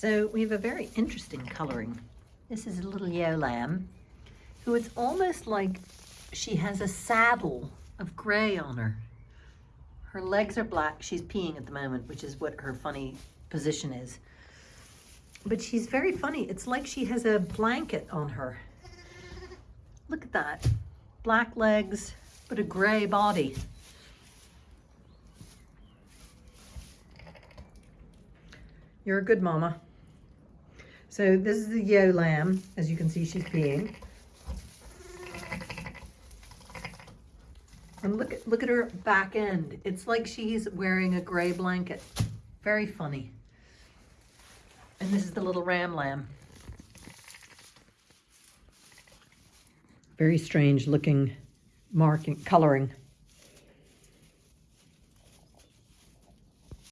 So we have a very interesting coloring. This is a little ewe lamb who it's almost like she has a saddle of gray on her. Her legs are black. She's peeing at the moment, which is what her funny position is. But she's very funny. It's like she has a blanket on her. Look at that. Black legs, but a gray body. You're a good mama. So this is the ewe lamb. As you can see, she's peeing. And look at, look at her back end. It's like she's wearing a gray blanket. Very funny. And this is the little ram lamb. Very strange looking marking, coloring.